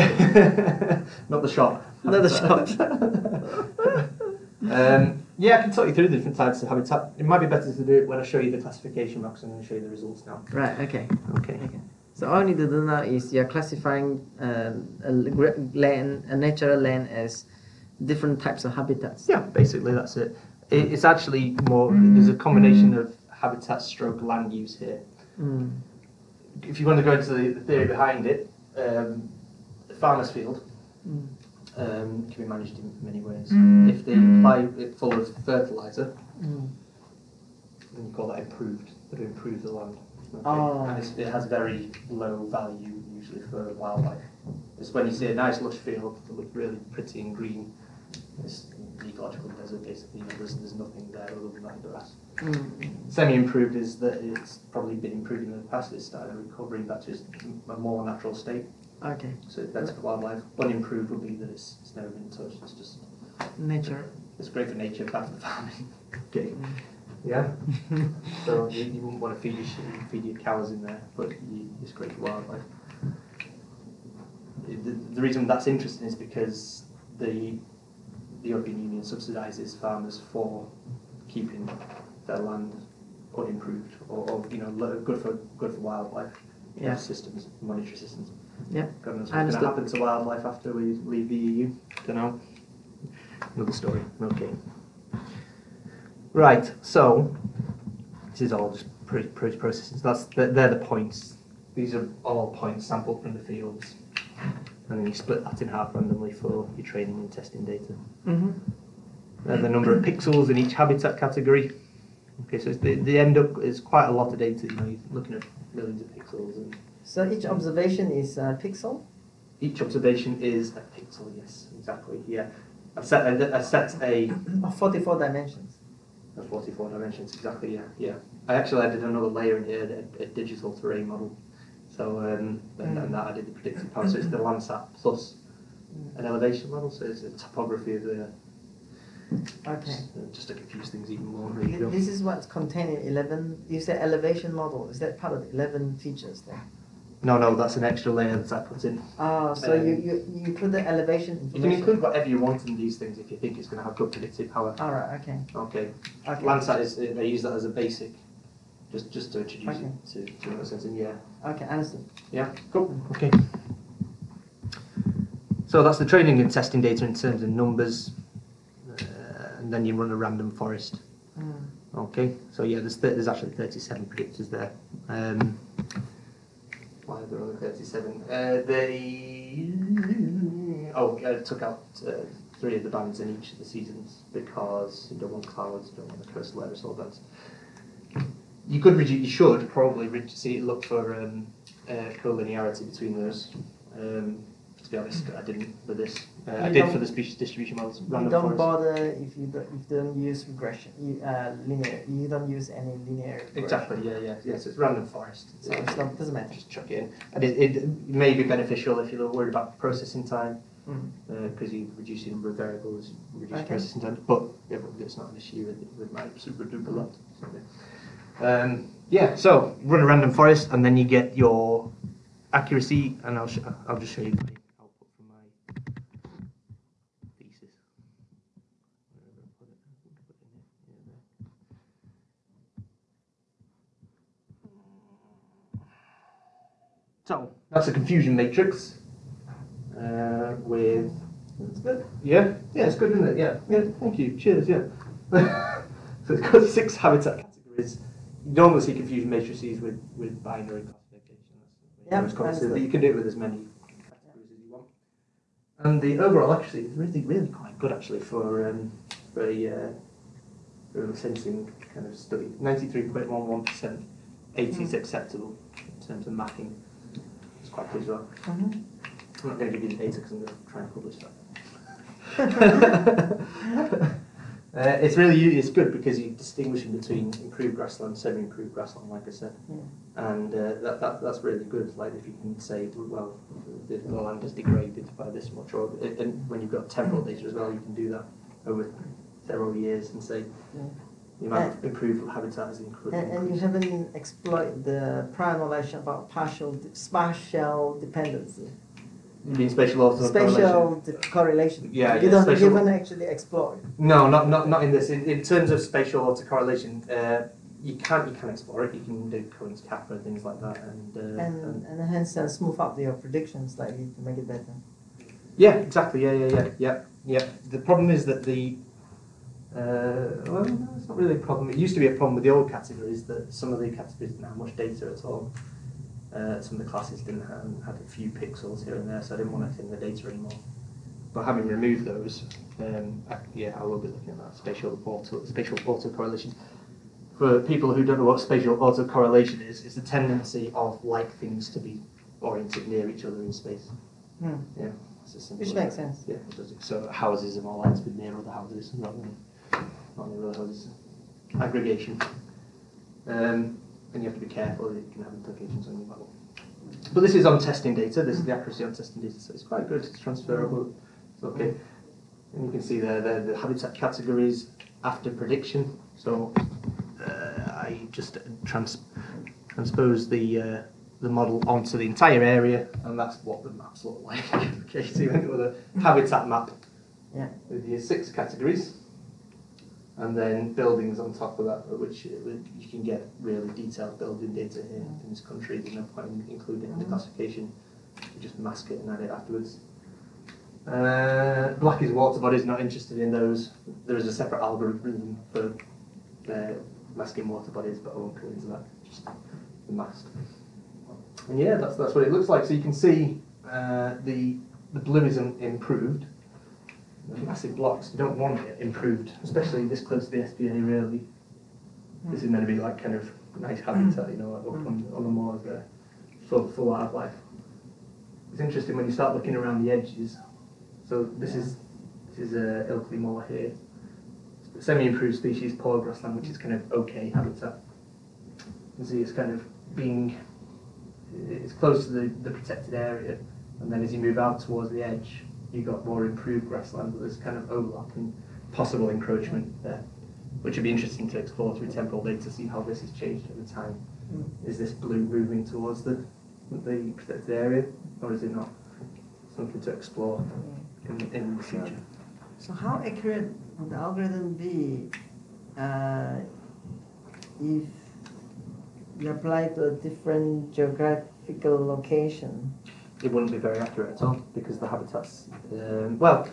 Not the shop. Not the um, yeah, I can talk you through the different types of habitat. It might be better to do it when I show you the classification box and then show you the results now. Right. Okay. Okay. Okay. So all you need to do now is you're classifying um, a land, a natural land as different types of habitats. Yeah, basically that's it. it. It's actually more, there's a combination of habitat stroke land use here. Mm. If you want to go into the, the theory behind it, um, the farmer's field Mm. um, can be managed in many ways. If they apply it full of fertiliser, Mm. then you call that improved, to improve the land. Okay? Oh. And it's, it has very low value usually for wildlife. It's when you see a nice lush field that looks really pretty and green, it's an ecological desert basically, there's, there's nothing there other than that grass. Mm. Semi-improved is that it's probably been improved in the past, it's started recovering back to its- a more natural state, Okay. so it's better for wildlife. Unimproved would be that it's, it's never been touched, it's just, Nature. it's great for nature, bad for farming. okay. Yeah. So you, you wouldn't want to feed your sheep, feed your cows in there, but you, it's great for wildlife. The, the reason that's interesting is because the, the European Union subsidises farmers for keeping their land unimproved or, or you know good for good for wildlife Yeah. systems, monetary systems. Yeah. God knows what's going to happen to wildlife after we leave the EU. Don't know. Another story. Okay. Right. So this is all just pro- pro- processes. That's they're, the points. These are all points sampled from the fields, and then you split that in half randomly for your training and testing data. Mm-hmm. And the number of pixels in each habitat category. Okay, so it's, they, they end up is quite a lot of data. You know, you're looking at millions of pixels, and So each observation is a pixel. each observation is a pixel. Yes, exactly. Yeah, I set a, I set a Of 44 dimensions. Of 44 dimensions, exactly, yeah, yeah. I actually added another layer in here, a, a digital terrain model. So, um, and, and that added the predictive power. So it's the Landsat plus an elevation model, so it's a topography of the, Okay. uh, just to confuse things even more. This is what's contained in 11. You said elevation model. Is that part of the 11 features there? No, no, that's an extra layer that I put in. Oh, so Um, you, you, you include the elevation You can include whatever you want in these things if you think it's going to have good predictive power. Alright, okay. Okay. Okay. Landsat is, they use that as a basic, just, just to introduce Okay. it to, to sense, and yeah. Okay, understood. Yeah, cool. Okay. So that's the training and testing data in terms of numbers, uh, and then you run a random forest. Mm. Okay, so yeah, there's th- there's actually 37 predictors there. Um, why are there only 37? Uh, they oh, I took out uh, three of the bands in each of the seasons because you don't want clouds, you don't want the coastal aerosol bands. You could reduce, you should probably see look for um, uh, collinearity between those, um, to be honest. I didn't with this. Uh, I did for the species distribution models. You don't bother if you don't, if you don't use regression, you, uh, linear. You don't use any linear. regression. Exactly. Yeah. Yeah. Yeah. So it's random forest. So it's not doesn't matter. just chuck it in. And it, it may be beneficial if you're worried about processing time, Mm. because you reduce the number of variables, reduce Okay. processing time. But yeah, but it's not an issue with, with my super duper lot. Yeah. Um, yeah, so run a random forest, and then you get your accuracy, and I'll I'll just show you my output from my thesis. Where did I put it? I think I put it in here. Yeah, there. So that's a confusion matrix uh, with. That's good. Yeah, yeah, it's good, isn't it? Yeah, yeah. Thank you. Cheers. Yeah. so it's got six habitat categories. You normally see confusion matrices with with binary classification. That's Yeah, so you can do it with as many categories as you want. And the overall accuracy is really, really quite good actually for um, for a uh, for a sensing kind of study. Ninety-three point one one percent. Eighty is acceptable in terms of mapping. Quite as well. Mhm. I'm not going to give you the data because I'm going to try and publish that. uh, it's really it's good because you're distinguishing between improved grassland, semi-improved grassland, like I said, Yeah. and uh, that, that that's really good. Like if you can say, well, the, the land is degraded by this much, or and when you've got temporal data as well, you can do that over several years and say Yeah. The might of improved habitat is increased. And, and you haven't exploited the prior knowledge about partial spatial dependency, You mean spatial auto spatial de- correlation. Yeah, you yeah, don't spatial- you haven't actually explored. No, not not not in this. In, in terms of spatial autocorrelation, uh, you can you can explore it. You can do Cohen's kappa and things like that, and, uh, And, and hence uh, smooth out your predictions slightly to make it better. yeah, exactly. Yeah, yeah, yeah, yeah, yeah. The problem is that the uh, well, it's not really a problem. It used to be a problem with the old categories that some of the categories didn't have much data at all. Uh, some of the classes didn't have had a few pixels here and there, so I didn't want it in the data anymore. But having removed those, um, I, yeah, I will be looking at that spatial auto spatial autocorrelation. For people who don't know what spatial autocorrelation is, it's the tendency of like things to be oriented near each other in space. Hmm. Yeah, it's as simple Which makes sense. Yeah, it does. So houses are more likely to be near other houses, not near, not other houses. Aggregation. Um, and you have to be careful, it can have implications on your model. But this is on testing data, this is the accuracy on testing data, so it's quite good, it's transferable, it's okay. And you can see there, there the habitat categories after prediction. So uh, I just trans transpose the uh, the model onto the entire area, and that's what the maps look like. okay, so you end up with a habitat map Yeah. with your six categories, and then buildings on top of that, which you can get really detailed building data here in this country. There's no point in including in the classification. You just mask it and add it afterwards. Uh, black is water bodies, not interested in those. There is a separate algorithm for uh, masking water bodies, but I won't go into that. Just the mask. And yeah, that's that's what it looks like. So you can see uh, the the blue is improved. Massive blocks, you don't want it improved, especially this close to the SPA, Really, this is meant to be like kind of nice habitat, you know, up on, on the moors there, full full wildlife. It's interesting when you start looking around the edges. So this is this is a uh, Ilkley Moor here. Semi-improved species, poor grassland, which is kind of okay habitat. You can see it's kind of being it's close to the, the protected area, and then as you move out towards the edge, you've got more improved grassland, but there's kind of overlap and possible encroachment there, which would be interesting to explore through temporal data to see how this has changed over time. Is this blue moving towards the the protected area, or is it not? Something to explore in, in the future. So how accurate would the algorithm be uh, if you apply to a different geographical location? It wouldn't be very accurate at all because the habitats, um, well,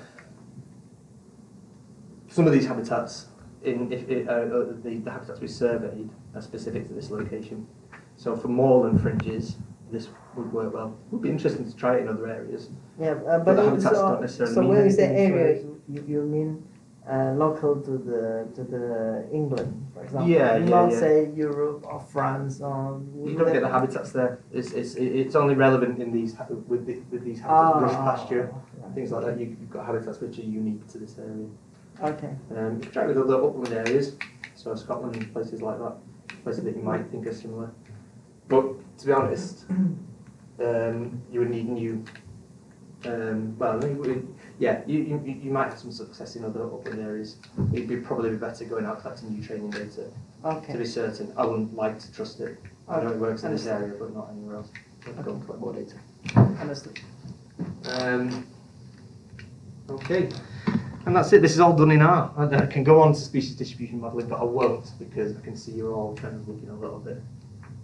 some of these habitats, in if it, uh, uh, the, the habitats we surveyed are specific to this location. So for moorland fringes, this would work well. It Would be interesting to try it in other areas. Yeah, uh, But but, the habitats so, don't necessarily so where is the area you, you mean uh, local to the to the England, for example. Yeah, yeah, Not yeah. say Europe or France or. You don't get the habitats there. It's, it's, it's only relevant in these with the, with these habitats, brush Ah, pasture, right. things like that. You, you've got habitats which are unique to this area. Okay. Um, you try with other upland areas, so Scotland, places like that, places that you might think are similar. But to be honest, um, you would need new. Um, well, yeah, you, you, you might have some success in other upland areas. It'd be probably be better going out collecting new training data to be certain. I wouldn't like to trust it. I know it works in this area, but not anywhere else. I'd go and collect more data. Understood. Um, okay, and that's it. This is all done in R. I I can go on to species distribution modelling, but I won't because I can see you're all kind of looking a little bit.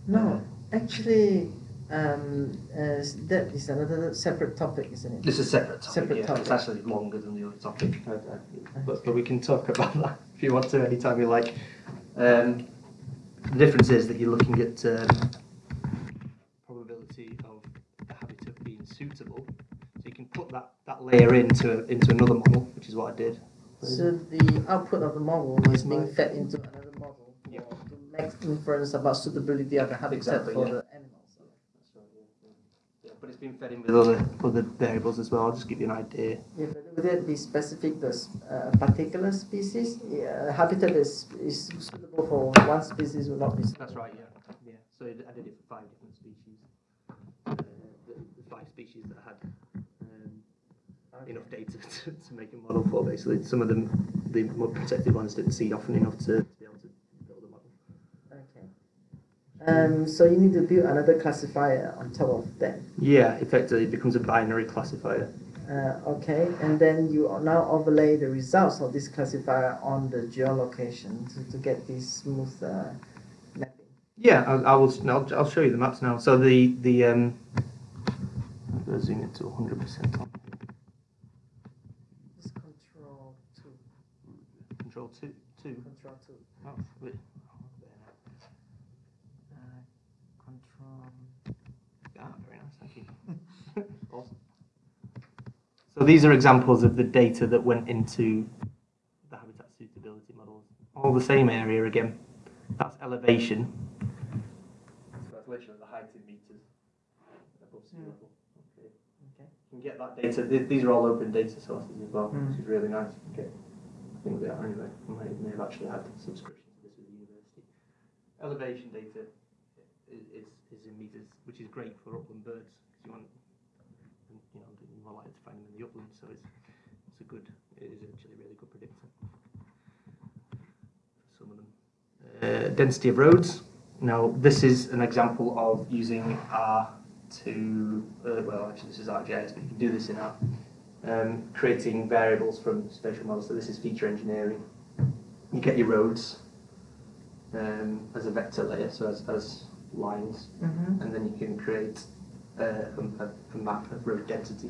No, actually, um, uh, that is another separate topic, isn't it? This is a separate topic. Separate yeah. topic. It's actually longer than the other topic, I- I- but, but we can talk about that if you want to anytime you like. Um, the difference is that you're looking at um, probability of the habitat being suitable. So you can put that, that layer into into another model, which is what I did. So the output of the model is being fed into another model Yeah. to make inference about suitability of the habitat Exactly, for yeah. the animals. That's right, yeah, yeah. Yeah, but it's been fed in with other other variables as well. I'll just give you an idea. Yeah, would it be specific to a a particular species? Yeah, habitat is, is suitable for one species will not be suitable. That's right, yeah. Yeah. So I did it for five different species. Uh, the, the five species that had um, Okay. enough data to, to make a model for. Basically, some of them, the more protected ones, didn't see often enough to, to be able to build a model. Okay. Um, so you need to build another classifier on top of that. Yeah, effectively, it becomes a binary classifier. Uh, okay, and then you now overlay the results of this classifier on the geolocation to, to get this smooth uh, mapping. Yeah, I, I will. I'll, I'll show you the maps now. So the the um, I'm going to zoom it to 100 percent on. Control two, Control two two. control two. Oh, wait. Oh, there. Uh, control. Ah, very nice, thank you. awesome. So these are examples of the data that went into the habitat suitability models. All the same area again. That's elevation. So that's literally the height in meters above sea Hmm. level. Okay. Okay. You can get that data. These are all open data sources as well, Hmm. which is really nice. Okay. I think they are anyway. I may, may have actually had subscription to this with the university. Elevation data is, is, is in meters, which is great for upland birds because you want, you know, you're more likely to find them in the upland. So it's it's a good, it is actually a really good predictor for some of them. Uh, density of roads. Now this is an example of using R to, uh, well actually this is ArcGIS, but you can do this in R. Um, creating variables from spatial models. So this is feature engineering. You get your roads um, as a vector layer, so as, as lines, Mm-hmm. and then you can create uh, a, a, a map of road density.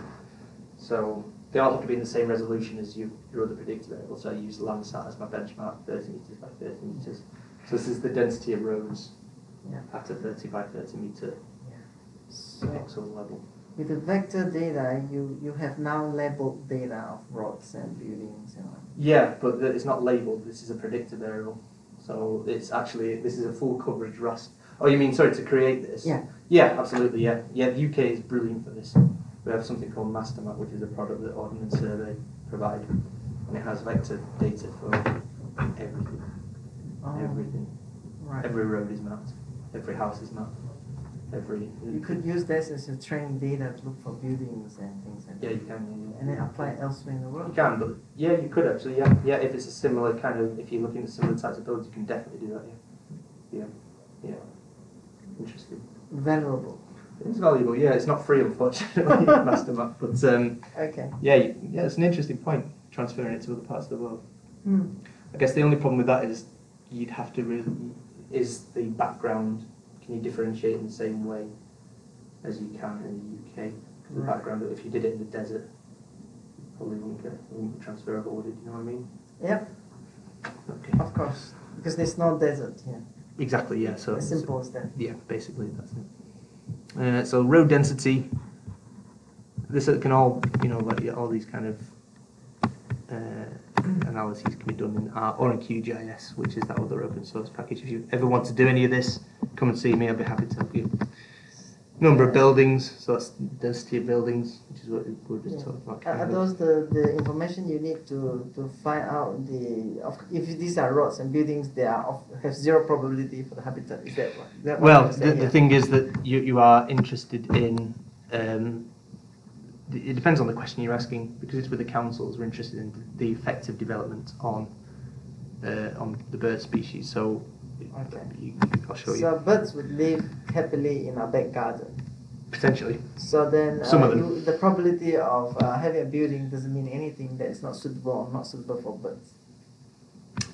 So they all have to be in the same resolution as you, your other predictor variables. So I use Landsat as my benchmark, 30 meters by 30 meters. So this is the density of roads Yeah. at a 30 by 30 meter So pixel level. with the vector data, you, you have now labeled data of roads and buildings and all. Yeah, but it's not labeled. This is a predictor variable. So it's actually this is a full coverage RAS. Oh, you mean sorry to create this? Yeah. Yeah, absolutely. Yeah, yeah. The UK is brilliant for this. We have something called MasterMap, which is a product that Ordnance Survey provide, and it has vector data for everything. Oh, Everything. right. Every road is mapped. Every house is mapped. Every. You could use this as a training data to look for buildings and things like Yeah, that. you can. yeah, And then apply it elsewhere in the world. You can, but yeah, you could actually. Yeah, yeah. If it's a similar kind of, if you're looking at similar types of buildings, you can definitely do that. Yeah. Yeah. Yeah. Interesting. Valuable. It's valuable. Yeah, it's not free, unfortunately, MasterMap. But um, Okay. yeah, yeah, it's an interesting point. Transferring it to other parts of the world. Hmm. I guess the only problem with that is you'd have to really is the background. Can you differentiate in the same way as you can in the UK? the Right. background, if you did it in the desert, probably wouldn't get wouldn't be transferable, would it? You know what I mean? Yep, Okay. of course. Because there's no desert here. Exactly. Yeah. So as simple as that. Yeah, basically that's it. Uh, so road density. This can all, you know, like all these kind of uh, analyses can be done in R or in QGIS, which is that other open source package. If you ever want to do any of this, come and see me. I'll be happy to help you. Number of buildings, so that's density of buildings, which is what were just Yeah. talking about. Are, are those the, the information you need to, to find out the of if these are roads and buildings they are of, have zero probability for the habitat? Is that what? Is that what Well, the, saying the thing is that you, you are interested in. Um, it depends on the question you're asking because it's with the councils. We're interested in the effective development on uh, on the bird species. So, Okay. I'll show you So birds would live happily in our back garden. potentially. So then, Some uh, of them. you, the probability of uh, having a building doesn't mean anything that is not suitable or not suitable for birds.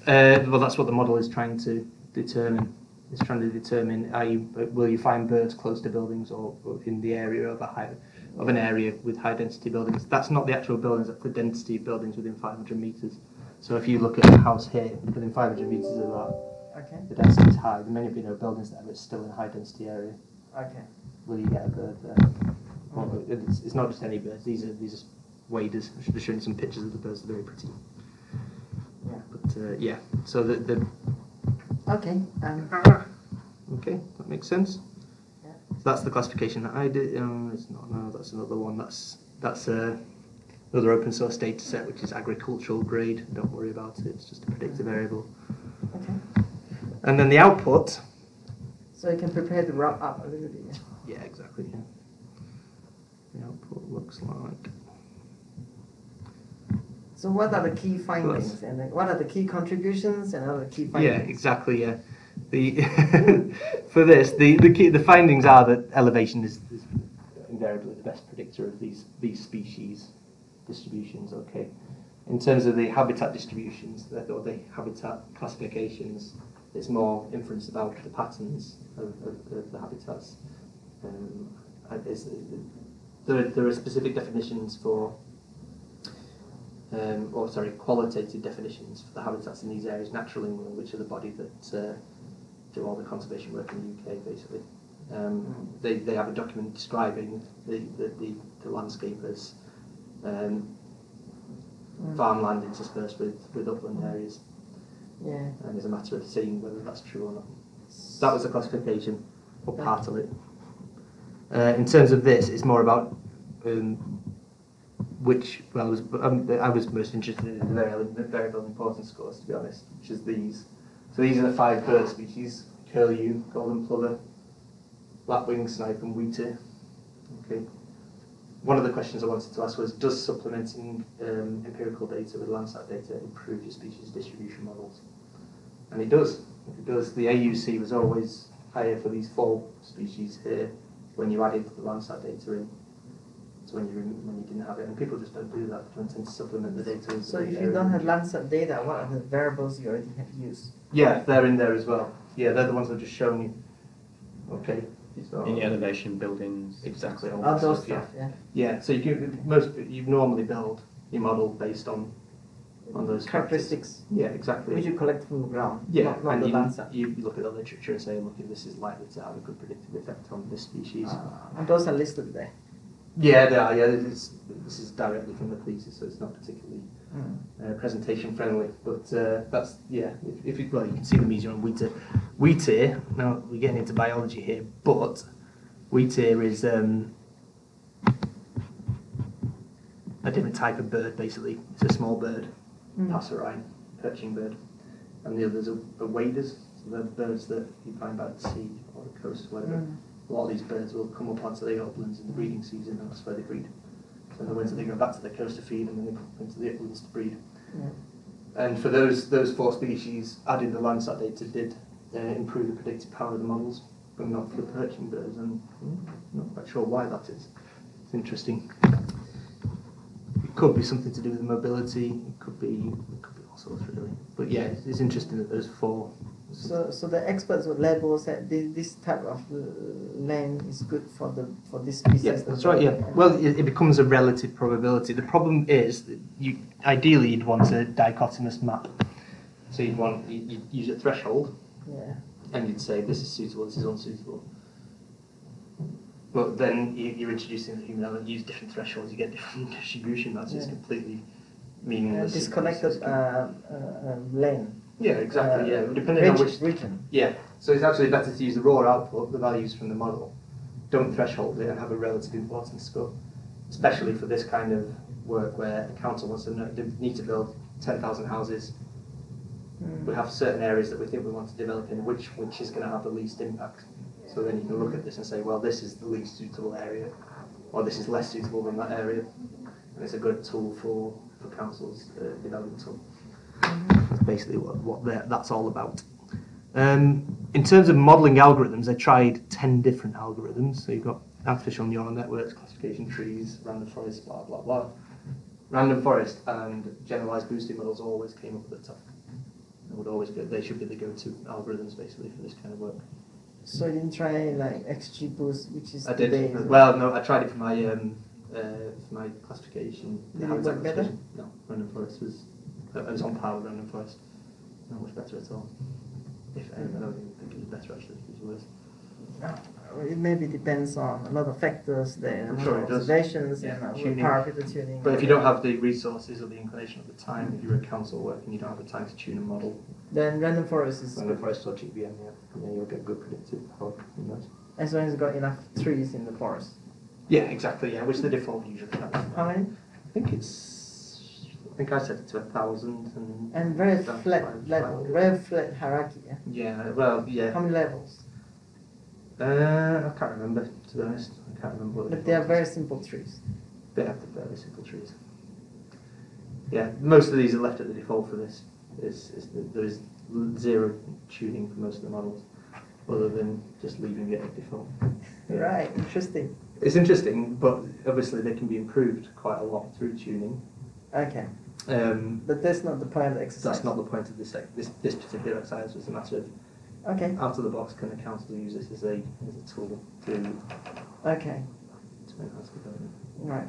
Uh, well, that's what the model is trying to determine. It's trying to determine are you will you find birds close to buildings or, or in the area of a high of an area with high density buildings. That's not the actual buildings. That's the density of buildings within 500 meters. So if you look at a house here within 500 meters of that, Okay. the density is high. There may be no buildings there, but it's still in a high density area. Okay. Will you get a bird there? Well, it's, it's not just any birds. These are these are waders. I should have shown you some pictures of the birds. They're very pretty. Yeah. But uh, yeah, so the, the Okay. Um, Okay, that makes sense. Yeah. So that's the classification that I did. Um, it's not. No, that's another one. That's that's uh, another open source data set, which is agricultural grade. Don't worry about it. It's just a predictive variable. okay. And then the output. So you can prepare the wrap up a little bit. yeah? Exactly. Yeah. The output looks like. So what are the key findings and what are the key contributions and other key findings? Yeah, exactly. Yeah. The for this, the the key the findings are that elevation is, is invariably the best predictor of these these species distributions. Okay. In terms of the habitat distributions or the habitat classifications, it's more inference about the patterns of, of, of the habitats. Um, there, are- there are specific definitions for um, or sorry, qualitative definitions for the habitats in these areas. Natural England, which are the body that uh, do all the conservation work in the UK, basically. Um, they, they have a document describing the, the, the, the landscape as um, Mm. farmland interspersed with, with upland areas, Yeah. and it's a matter of seeing whether that's true or not. That was the classification, or part of it. Uh, in terms of this, it's more about um, which. Well, I was, um, I was most interested in the variable, importance scores, to be honest, which is these. So these are the five bird species: curlew, golden plover, lapwing, snipe, and wheatear. Okay. One of the questions I wanted to ask was: Does supplementing um, empirical data with Landsat data improve your species distribution models? And it does. It does. The AUC was always higher for these four species here when you added the Landsat data in. So when you when you didn't have it, and people just don't do that. They don't tend to supplement the data. So if you don't have. Landsat data, what are the variables you already have used? Yeah, they're in there as well. Yeah, they're the ones I've just shown you. Okay. So, In the elevation buildings. Exactly. all All that those stuff, stuff, yeah. Yeah, so you can, most you normally build your model based on on those factors. Characteristics Yeah, exactly. which you collect from the ground, Yeah, not, not and the you, Landsat. you you look at the literature and say, look, this is likely to have a good predictive effect on this species. Uh, and those are listed there. Yeah, they are. Yeah, it's, this is directly from the thesis, so it's not particularly. Uh, presentation friendly. But uh, that's yeah. If, if you, well, you can see the easier on wheatear. Wheat ear. Now we're getting into biology here, but wheatear is um, a different type of bird. Basically, it's a small bird, Mm. passerine, perching bird, and the others are, are waders. So they're birds that you find by the sea or the coast, whatever. Mm. A lot of these birds will come up onto the uplands in the breeding season, and that's where they breed. In the winter they go back to the coast to feed, and then they come into the uplands to breed. Yeah. And for those those four species, adding the Landsat data did uh, improve the predictive power of the models, but not for the perching birds, and mm, not quite sure why that is. It's interesting. It could be something to do with the mobility. It could be it could be all sorts really. But yeah, it's, it's interesting that those four. So, so the experts would label that this, this type of uh, land is good for the for this species. Yeah, that's right. Yeah. Well, it, it becomes a relative probability. The problem is that you ideally you'd want a dichotomous map. So you'd want you- you'd use a threshold, yeah. and you'd say this is suitable, this is unsuitable. But then you, you're introducing the human element. Use different thresholds, you get different distribution. That's just completely meaningless. disconnected uh, uh, um, lane. Yeah, exactly. uh, yeah, depending on which. region. Yeah, so it's actually better to use the raw output, the values from the model. Don't threshold it and have a relative importance score, especially for this kind of work where a council wants to know, they need to build 10,000 houses. Mm. We have certain areas that we think we want to develop in, which which is going to have the least impact. So then you can look at this and say, well, this is the least suitable area, or this is less suitable than that area. And it's a good tool for, for councils, uh, development tool. That's basically what, what that's all about. Um, in terms of modelling algorithms, I tried 10 different algorithms. So you've got artificial neural networks, classification trees, random forest, blah, blah, blah. Random forest and generalized boosting models always came up at the top. They would always be, they should be the go-to algorithms basically for this kind of work. So you didn't try like XGBoost, which is I did. base. Well, no, I tried it for my um, uh, for my classification. Did it work better? No, random forest was. I was on par with random forest. Not much better at all. If I don't think it was better actually. It was worse. Uh, It maybe depends on a lot of factors the I'm sure it does. observations Yeah, and tuning. parameter tuning. But if you don't have the resources or the inclination at the time, if you're a council work and you don't have the time to tune a model, then random forest is random forest or GBM, yeah, yeah, you'll get good predictive power from those. as long as it's got enough trees in the forest. Yeah, exactly. Yeah, which the default usually has. How many? I think it's. I think I set it to a thousand and. And very flat, level, very flat hierarchy. Yeah? Yeah, well, How many levels? Uh, I can't remember, to be honest. I can't remember what But they are very simple trees. They have the very simple trees. Yeah, most of these are left at the default for this. Is, is the, there is zero tuning for most of the models, other than just leaving it at default. Yeah. Right, interesting. It's interesting, but obviously they can be improved quite a lot through tuning. Okay, Um, but that's not the point of the exercise. that's not the point of this, this, this particular exercise. It's a matter of Okay, out of the box, can the council use this as a, as a tool to, okay to enhance development? right.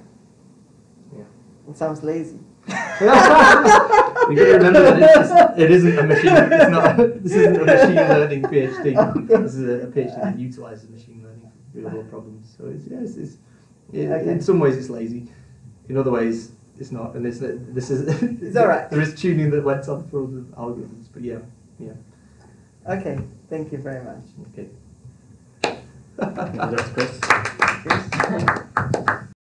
Yeah. It sounds lazy. you got to remember that it's, it isn't a machine. It's not. This isn't a machine learning PhD. This is a, a PhD that utilises machine learning for real world problems. So it's yes, it's, it, Okay. in some ways it's lazy. In other ways it's not. And it's this is. It's all right. There is tuning that went on for other algorithms, but yeah, yeah. Okay, thank you very much. Okay. That's Chris.